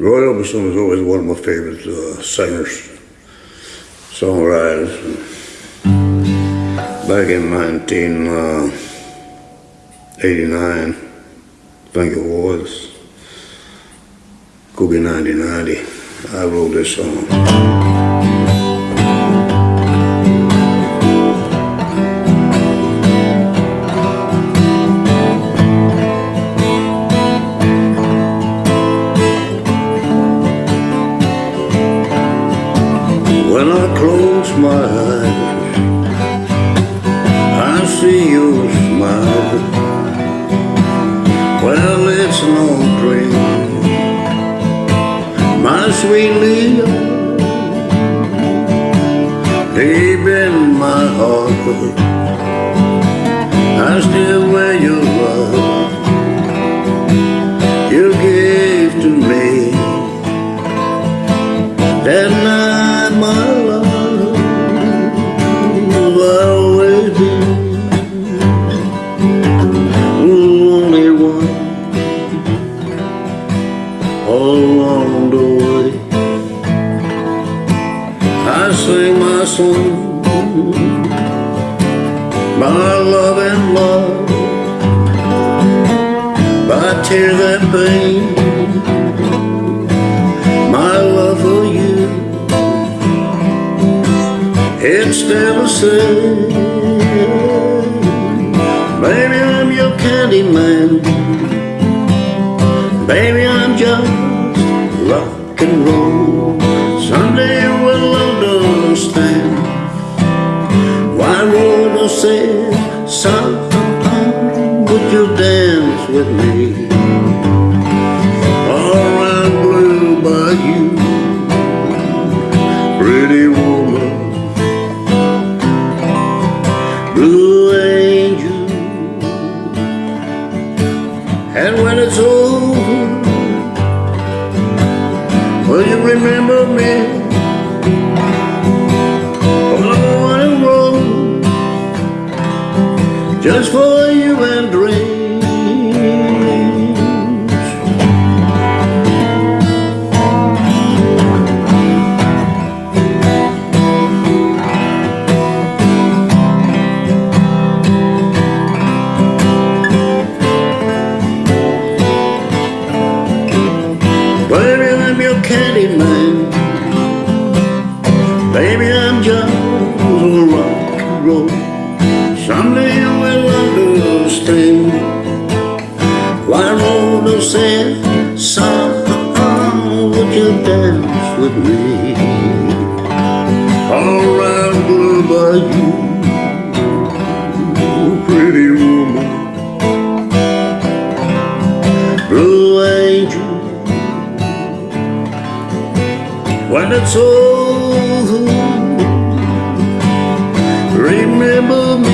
Roy Orbison was always one of my favorite uh, singers, songwriters. Back in 1989, uh, I think it was, could be 1990, I wrote this song. When I close my eyes, I see you smile. Well, it's no dream, my sweet Leah. Deep in my heart, I still wear your love you gave to me. That I sing my song, my love and love, by tears and pain. My love for you. It's still the with me? All blue by you, pretty woman, blue angel. And when it's over, will you remember me? Just for I'm your candy man. Baby, I'm just a rock and roll. Someday you will understand why Rhoda said, son, would you dance with me? When it's over. Remember me.